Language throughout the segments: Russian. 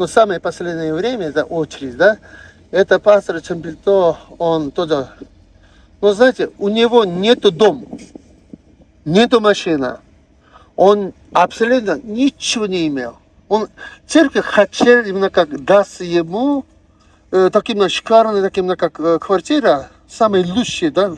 Но самое последнее время, это очередь, да, это пастор Чемпельто, он тоже, ну знаете, у него нету дом, нету машина, он абсолютно ничего не имел. Он, церковь хотел именно как даст ему э, таким шикарный, таким как э, квартира, самый лучший, да,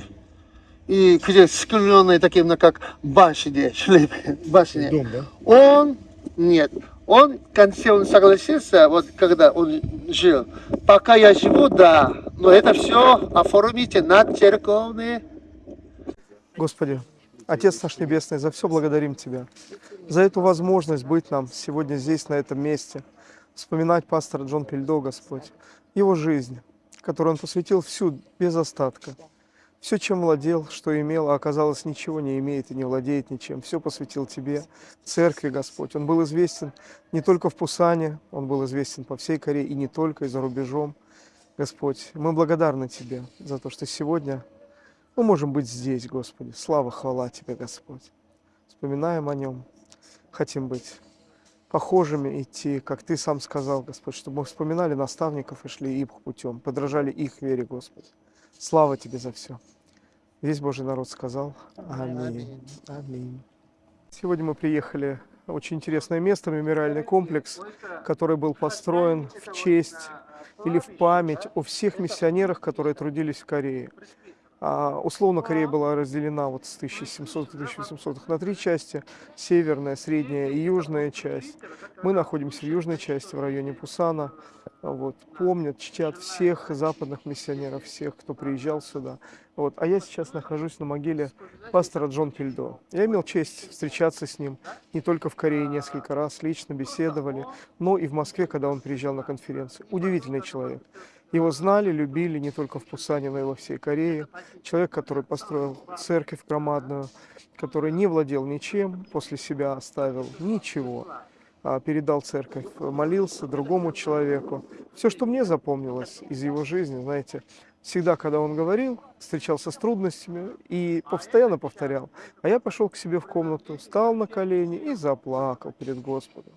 и где скленные таким как башни, башни. Дом, да? Он, нет, он, в конце он согласился, вот когда он жил, пока я живу, да, но это все оформите на церковные. Господи, Отец наш Небесный, за все благодарим Тебя. За эту возможность быть нам сегодня здесь, на этом месте. Вспоминать пастора Джон Пельдо, Господь, его жизнь, которую он посвятил всю, без остатка. Все, чем владел, что имел, а оказалось, ничего не имеет и не владеет ничем. Все посвятил Тебе, Церкви, Господь. Он был известен не только в Пусане, он был известен по всей Корее и не только, и за рубежом. Господь, мы благодарны Тебе за то, что сегодня мы можем быть здесь, Господи. Слава, хвала Тебе, Господь. Вспоминаем о Нем. Хотим быть похожими, идти, как Ты сам сказал, Господь, чтобы мы вспоминали наставников и шли их путем, подражали их вере, Господь. Слава Тебе за все. Весь Божий народ сказал Аминь. Аминь. Сегодня мы приехали в очень интересное место, мемориальный комплекс, который был построен в честь или в память о всех миссионерах, которые трудились в Корее. А, условно Корея была разделена вот с 1700 1800 на три части, северная, средняя и южная часть. Мы находимся в южной части, в районе Пусана. Вот, помнят, чтят всех западных миссионеров, всех, кто приезжал сюда. Вот, а я сейчас нахожусь на могиле пастора Джон Пельдо. Я имел честь встречаться с ним не только в Корее несколько раз, лично беседовали, но и в Москве, когда он приезжал на конференцию. Удивительный человек. Его знали, любили не только в Пусане, но и во всей Корее. Человек, который построил церковь громадную, который не владел ничем, после себя оставил ничего. А передал церковь, молился другому человеку. Все, что мне запомнилось из его жизни, знаете, всегда, когда он говорил, встречался с трудностями и постоянно повторял. А я пошел к себе в комнату, встал на колени и заплакал перед Господом.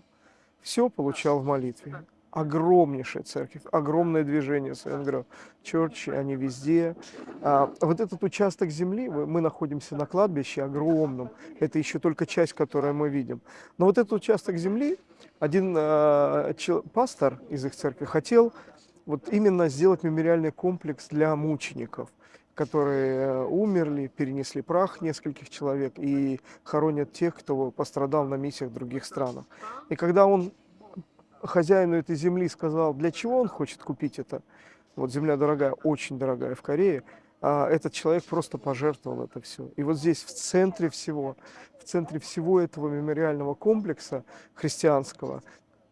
Все получал в молитве огромнейшая церковь, огромное движение СНГР, черчи, они везде. А, вот этот участок земли, мы находимся на кладбище огромном, это еще только часть, которую мы видим. Но вот этот участок земли, один а, чел, пастор из их церкви хотел вот именно сделать мемориальный комплекс для мучеников которые э, умерли, перенесли прах нескольких человек и хоронят тех, кто пострадал на миссиях в других странах. И когда он хозяину этой земли сказал, для чего он хочет купить это. Вот земля дорогая, очень дорогая в Корее. А этот человек просто пожертвовал это все. И вот здесь, в центре всего, в центре всего этого мемориального комплекса христианского,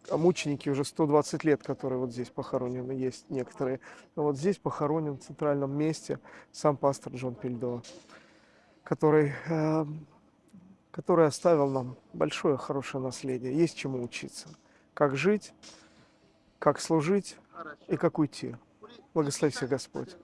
а мученики уже 120 лет, которые вот здесь похоронены, есть некоторые. Вот здесь похоронен в центральном месте сам пастор Джон Пельдо, который, э, который оставил нам большое хорошее наследие. Есть чему учиться как жить, как служить и как уйти. Благослови всех Господь.